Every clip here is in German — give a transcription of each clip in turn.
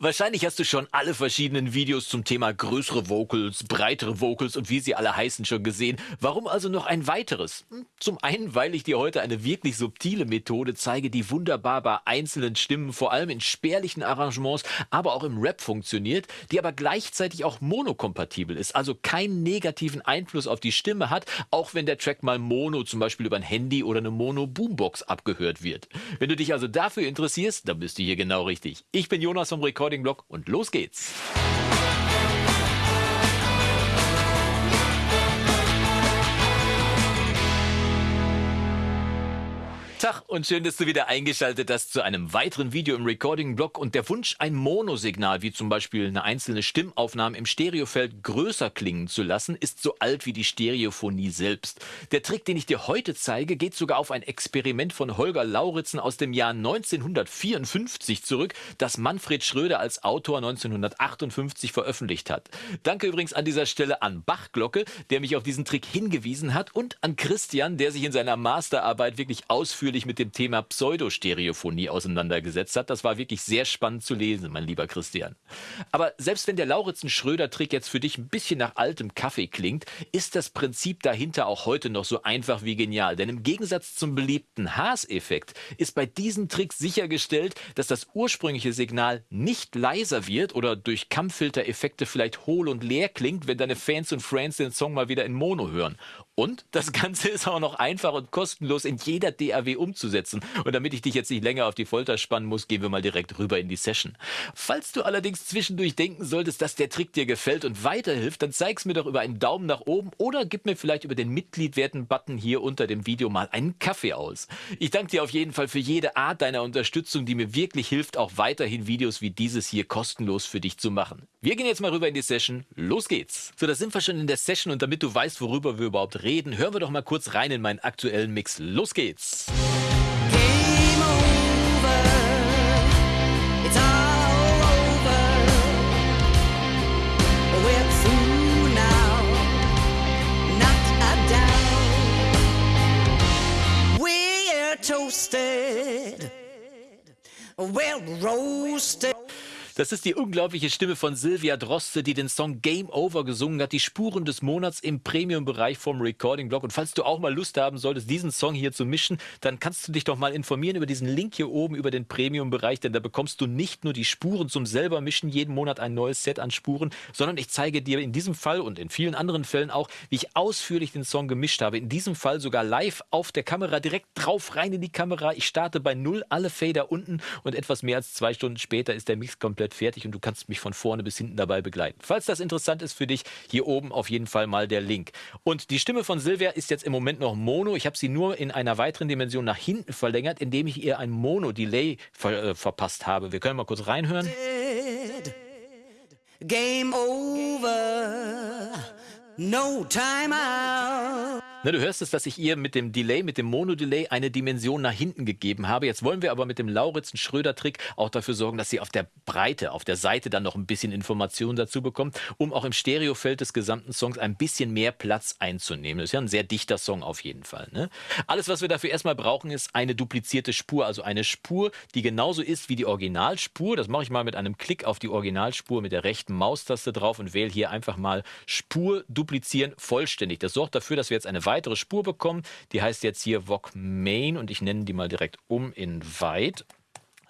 Wahrscheinlich hast du schon alle verschiedenen Videos zum Thema größere Vocals, breitere Vocals und wie sie alle heißen schon gesehen. Warum also noch ein weiteres? Hm, zum einen, weil ich dir heute eine wirklich subtile Methode zeige, die wunderbar bei einzelnen Stimmen, vor allem in spärlichen Arrangements, aber auch im Rap funktioniert, die aber gleichzeitig auch monokompatibel ist, also keinen negativen Einfluss auf die Stimme hat, auch wenn der Track mal mono, zum Beispiel über ein Handy oder eine Mono-Boombox abgehört wird. Wenn du dich also dafür interessierst, dann bist du hier genau richtig. Ich bin Jonas vom Rekord Recording Blog und los geht's. Tag und schön, dass du wieder eingeschaltet hast zu einem weiteren Video im Recording-Blog und der Wunsch, ein Monosignal, wie zum Beispiel eine einzelne Stimmaufnahme im Stereofeld größer klingen zu lassen, ist so alt wie die Stereophonie selbst. Der Trick, den ich dir heute zeige, geht sogar auf ein Experiment von Holger Lauritzen aus dem Jahr 1954 zurück, das Manfred Schröder als Autor 1958 veröffentlicht hat. Danke übrigens an dieser Stelle an Bachglocke, der mich auf diesen Trick hingewiesen hat und an Christian, der sich in seiner Masterarbeit wirklich ausführlich ausführlich mit dem Thema Pseudostereophonie auseinandergesetzt hat. Das war wirklich sehr spannend zu lesen, mein lieber Christian. Aber selbst wenn der Lauritzen-Schröder-Trick jetzt für dich ein bisschen nach altem Kaffee klingt, ist das Prinzip dahinter auch heute noch so einfach wie genial. Denn im Gegensatz zum beliebten Haas-Effekt ist bei diesem Trick sichergestellt, dass das ursprüngliche Signal nicht leiser wird oder durch Kammfilter-Effekte vielleicht hohl und leer klingt, wenn deine Fans und Friends den Song mal wieder in Mono hören. Und das Ganze ist auch noch einfach und kostenlos in jeder DAW umzusetzen. Und damit ich dich jetzt nicht länger auf die Folter spannen muss, gehen wir mal direkt rüber in die Session. Falls du allerdings zwischendurch denken solltest, dass der Trick dir gefällt und weiterhilft, dann zeig's mir doch über einen Daumen nach oben oder gib mir vielleicht über den Mitgliedwerten-Button hier unter dem Video mal einen Kaffee aus. Ich danke dir auf jeden Fall für jede Art deiner Unterstützung, die mir wirklich hilft, auch weiterhin Videos wie dieses hier kostenlos für dich zu machen. Wir gehen jetzt mal rüber in die Session. Los geht's. So, da sind wir schon in der Session und damit du weißt, worüber wir überhaupt reden, hören wir doch mal kurz rein in meinen aktuellen Mix. Los geht's! toasted, well roasted. Das ist die unglaubliche Stimme von Silvia Droste, die den Song Game Over gesungen hat, die Spuren des Monats im Premium-Bereich vom Recording-Blog. Und falls du auch mal Lust haben solltest, diesen Song hier zu mischen, dann kannst du dich doch mal informieren über diesen Link hier oben, über den Premium-Bereich, denn da bekommst du nicht nur die Spuren zum selber mischen, jeden Monat ein neues Set an Spuren, sondern ich zeige dir in diesem Fall und in vielen anderen Fällen auch, wie ich ausführlich den Song gemischt habe. In diesem Fall sogar live auf der Kamera, direkt drauf rein in die Kamera. Ich starte bei Null, alle Fader unten und etwas mehr als zwei Stunden später ist der Mix komplett komplett fertig und du kannst mich von vorne bis hinten dabei begleiten. Falls das interessant ist für dich, hier oben auf jeden Fall mal der Link. Und die Stimme von Silvia ist jetzt im Moment noch Mono. Ich habe sie nur in einer weiteren Dimension nach hinten verlängert, indem ich ihr ein Mono-Delay ver äh, verpasst habe. Wir können mal kurz reinhören. Game over. No time out. Na, du hörst es, dass ich ihr mit dem Delay, mit dem Mono-Delay eine Dimension nach hinten gegeben habe. Jetzt wollen wir aber mit dem Lauritzen-Schröder-Trick auch dafür sorgen, dass sie auf der Breite, auf der Seite dann noch ein bisschen Information dazu bekommt, um auch im Stereofeld des gesamten Songs ein bisschen mehr Platz einzunehmen. Das ist ja ein sehr dichter Song auf jeden Fall. Ne? Alles, was wir dafür erstmal brauchen, ist eine duplizierte Spur, also eine Spur, die genauso ist wie die Originalspur. Das mache ich mal mit einem Klick auf die Originalspur mit der rechten Maustaste drauf und wähle hier einfach mal Spur duplizieren vollständig. Das sorgt dafür, dass wir jetzt eine weitere Spur bekommen. Die heißt jetzt hier VOG Main und ich nenne die mal direkt um in Weit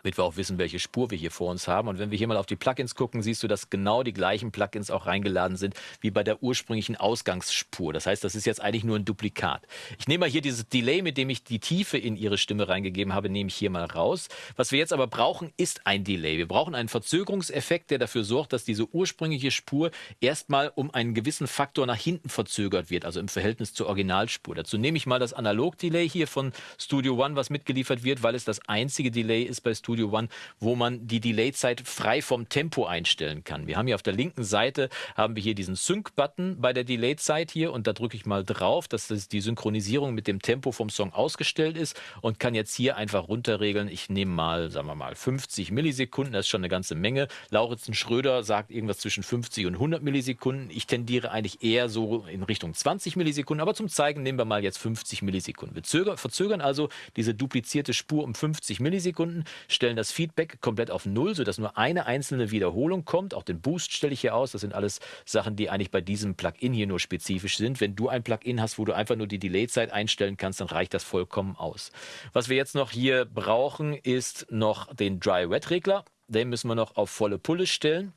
damit wir auch wissen, welche Spur wir hier vor uns haben. Und wenn wir hier mal auf die Plugins gucken, siehst du, dass genau die gleichen Plugins auch reingeladen sind wie bei der ursprünglichen Ausgangsspur. Das heißt, das ist jetzt eigentlich nur ein Duplikat. Ich nehme mal hier dieses Delay, mit dem ich die Tiefe in ihre Stimme reingegeben habe, nehme ich hier mal raus. Was wir jetzt aber brauchen, ist ein Delay. Wir brauchen einen Verzögerungseffekt, der dafür sorgt, dass diese ursprüngliche Spur erstmal um einen gewissen Faktor nach hinten verzögert wird, also im Verhältnis zur Originalspur. Dazu nehme ich mal das Analog-Delay hier von Studio One, was mitgeliefert wird, weil es das einzige Delay ist bei Studio Studio One, wo man die Delay-Zeit frei vom Tempo einstellen kann. Wir haben hier auf der linken Seite haben wir hier diesen Sync-Button bei der Delay-Zeit hier und da drücke ich mal drauf, dass das die Synchronisierung mit dem Tempo vom Song ausgestellt ist und kann jetzt hier einfach runterregeln. Ich nehme mal, sagen wir mal, 50 Millisekunden, das ist schon eine ganze Menge. Lauritzen Schröder sagt irgendwas zwischen 50 und 100 Millisekunden. Ich tendiere eigentlich eher so in Richtung 20 Millisekunden, aber zum Zeigen nehmen wir mal jetzt 50 Millisekunden. Wir verzögern also diese duplizierte Spur um 50 Millisekunden, stellen das Feedback komplett auf Null, sodass nur eine einzelne Wiederholung kommt. Auch den Boost stelle ich hier aus. Das sind alles Sachen, die eigentlich bei diesem Plugin hier nur spezifisch sind. Wenn du ein Plugin hast, wo du einfach nur die Delay-Zeit einstellen kannst, dann reicht das vollkommen aus. Was wir jetzt noch hier brauchen, ist noch den Dry-Wet-Regler. Den müssen wir noch auf volle Pulle stellen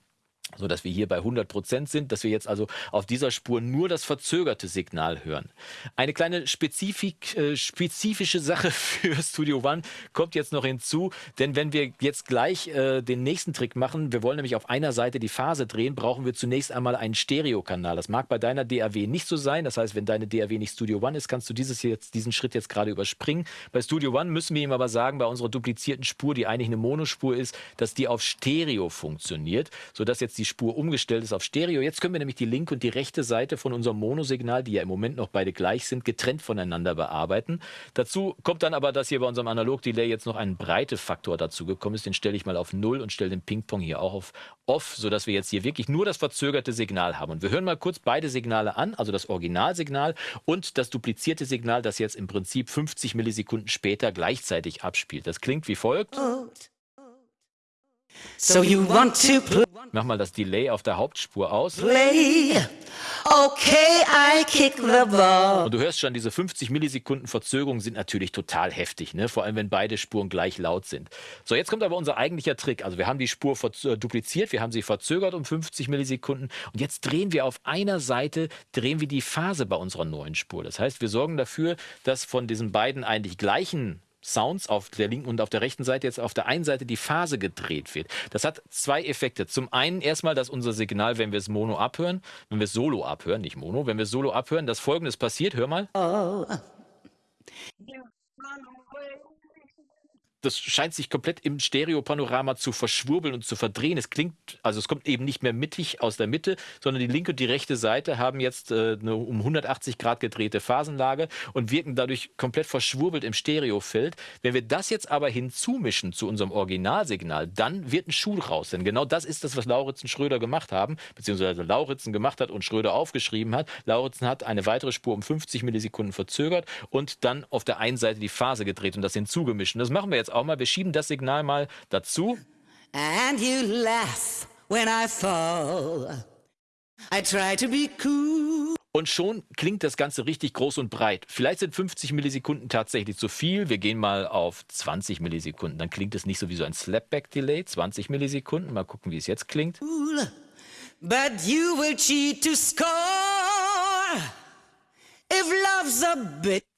so dass wir hier bei 100 Prozent sind, dass wir jetzt also auf dieser Spur nur das verzögerte Signal hören. Eine kleine Spezifik, äh, spezifische Sache für Studio One kommt jetzt noch hinzu, denn wenn wir jetzt gleich äh, den nächsten Trick machen, wir wollen nämlich auf einer Seite die Phase drehen, brauchen wir zunächst einmal einen Stereokanal. Das mag bei deiner DAW nicht so sein, das heißt, wenn deine DAW nicht Studio One ist, kannst du dieses jetzt, diesen Schritt jetzt gerade überspringen. Bei Studio One müssen wir ihm aber sagen, bei unserer duplizierten Spur, die eigentlich eine Monospur ist, dass die auf Stereo funktioniert, sodass jetzt die die Spur umgestellt ist auf Stereo. Jetzt können wir nämlich die linke und die rechte Seite von unserem Monosignal, die ja im Moment noch beide gleich sind, getrennt voneinander bearbeiten. Dazu kommt dann aber, dass hier bei unserem Analog-Delay jetzt noch ein Breitefaktor dazugekommen ist. Den stelle ich mal auf 0 und stelle den Ping-Pong hier auch auf Off, sodass wir jetzt hier wirklich nur das verzögerte Signal haben. Und wir hören mal kurz beide Signale an, also das Originalsignal und das duplizierte Signal, das jetzt im Prinzip 50 Millisekunden später gleichzeitig abspielt. Das klingt wie folgt. So you want to play. Mach mal das Delay auf der Hauptspur aus. Play. Okay, I kick the ball. Und du hörst schon, diese 50 Millisekunden Verzögerung sind natürlich total heftig, ne? vor allem wenn beide Spuren gleich laut sind. So, jetzt kommt aber unser eigentlicher Trick. Also wir haben die Spur äh, dupliziert, wir haben sie verzögert um 50 Millisekunden und jetzt drehen wir auf einer Seite, drehen wir die Phase bei unserer neuen Spur. Das heißt, wir sorgen dafür, dass von diesen beiden eigentlich gleichen Sounds auf der linken und auf der rechten Seite jetzt auf der einen Seite die Phase gedreht wird. Das hat zwei Effekte. Zum einen erstmal, dass unser Signal, wenn wir es Mono abhören, wenn wir es Solo abhören, nicht Mono, wenn wir es Solo abhören, dass folgendes passiert. Hör mal. Oh das scheint sich komplett im Stereopanorama zu verschwurbeln und zu verdrehen. Es klingt, also es kommt eben nicht mehr mittig aus der Mitte, sondern die linke und die rechte Seite haben jetzt äh, eine um 180 Grad gedrehte Phasenlage und wirken dadurch komplett verschwurbelt im Stereofeld. Wenn wir das jetzt aber hinzumischen zu unserem Originalsignal, dann wird ein Schuh raus. Denn genau das ist das, was Lauritzen Schröder gemacht haben, beziehungsweise Lauritzen gemacht hat und Schröder aufgeschrieben hat. Lauritzen hat eine weitere Spur um 50 Millisekunden verzögert und dann auf der einen Seite die Phase gedreht und das hinzugemischt. Und das machen wir jetzt auch mal. Wir schieben das Signal mal dazu. And you laugh when I fall. I try to be cool. Und schon klingt das Ganze richtig groß und breit. Vielleicht sind 50 Millisekunden tatsächlich zu viel. Wir gehen mal auf 20 Millisekunden. Dann klingt es nicht so wie so ein Slapback-Delay. 20 Millisekunden. Mal gucken, wie es jetzt klingt. But you will cheat to score if love's a bit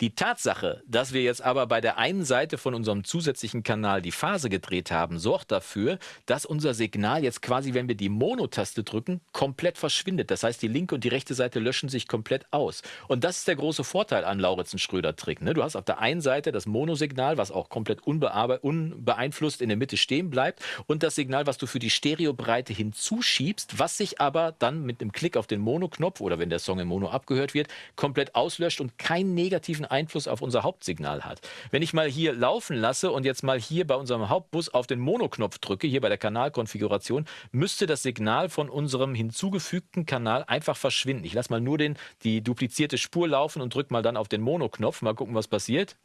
die Tatsache, dass wir jetzt aber bei der einen Seite von unserem zusätzlichen Kanal die Phase gedreht haben, sorgt dafür, dass unser Signal jetzt quasi, wenn wir die Mono-Taste drücken, komplett verschwindet. Das heißt, die linke und die rechte Seite löschen sich komplett aus. Und das ist der große Vorteil an Lauritzen-Schröder-Trick. Ne? Du hast auf der einen Seite das Monosignal, was auch komplett unbeeinflusst in der Mitte stehen bleibt und das Signal, was du für die Stereobreite hinzuschiebst, was sich aber dann mit einem Klick auf den Mono-Knopf oder wenn der Song im Mono abgehört wird, komplett auslöscht und keinen negativen Einfluss auf unser Hauptsignal hat. Wenn ich mal hier laufen lasse und jetzt mal hier bei unserem Hauptbus auf den Mono-Knopf drücke, hier bei der Kanalkonfiguration, müsste das Signal von unserem hinzugefügten Kanal einfach verschwinden. Ich lasse mal nur den, die duplizierte Spur laufen und drücke mal dann auf den Mono-Knopf. Mal gucken, was passiert.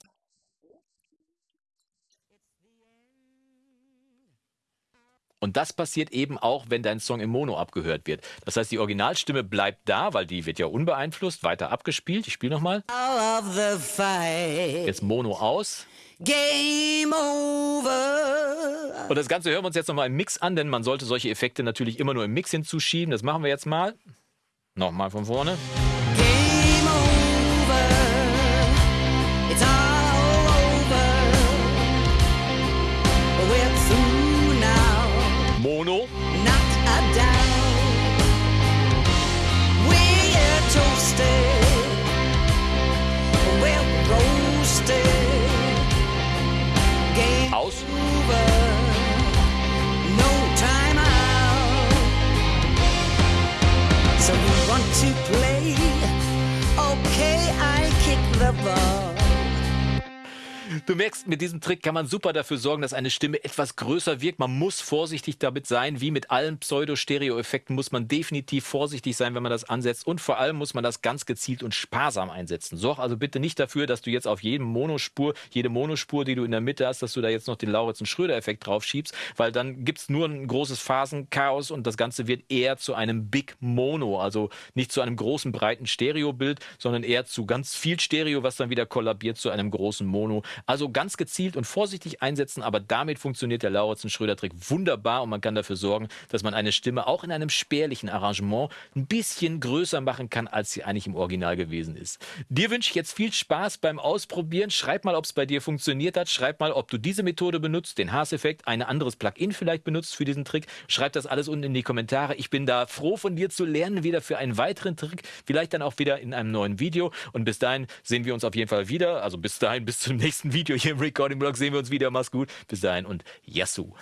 Und das passiert eben auch, wenn dein Song im Mono abgehört wird. Das heißt, die Originalstimme bleibt da, weil die wird ja unbeeinflusst, weiter abgespielt. Ich spiele nochmal. Jetzt Mono aus. Game over. Und das Ganze hören wir uns jetzt nochmal im Mix an, denn man sollte solche Effekte natürlich immer nur im Mix hinzuschieben. Das machen wir jetzt mal. Nochmal von vorne. Game over. It's all Mono. Du merkst, mit diesem Trick kann man super dafür sorgen, dass eine Stimme etwas größer wirkt. Man muss vorsichtig damit sein. Wie mit allen Pseudo-Stereo-Effekten muss man definitiv vorsichtig sein, wenn man das ansetzt. Und vor allem muss man das ganz gezielt und sparsam einsetzen. Sorg also bitte nicht dafür, dass du jetzt auf jedem Monospur, jede Monospur, die du in der Mitte hast, dass du da jetzt noch den Lauritz- und Schröder-Effekt drauf schiebst, weil dann gibt es nur ein großes Phasenchaos und das Ganze wird eher zu einem Big Mono, also nicht zu einem großen, breiten Stereobild, sondern eher zu ganz viel Stereo, was dann wieder kollabiert zu einem großen Mono. Also ganz gezielt und vorsichtig einsetzen, aber damit funktioniert der Lauritz-Schröder-Trick wunderbar und man kann dafür sorgen, dass man eine Stimme auch in einem spärlichen Arrangement ein bisschen größer machen kann, als sie eigentlich im Original gewesen ist. Dir wünsche ich jetzt viel Spaß beim Ausprobieren. Schreib mal, ob es bei dir funktioniert hat. Schreib mal, ob du diese Methode benutzt, den Haas-Effekt, ein anderes Plugin vielleicht benutzt für diesen Trick. Schreib das alles unten in die Kommentare. Ich bin da froh von dir zu lernen, wieder für einen weiteren Trick. Vielleicht dann auch wieder in einem neuen Video. Und bis dahin sehen wir uns auf jeden Fall wieder. Also bis dahin, bis zum nächsten Video hier im Recording Blog sehen wir uns wieder. Mach's gut. Bis dahin und Yassou.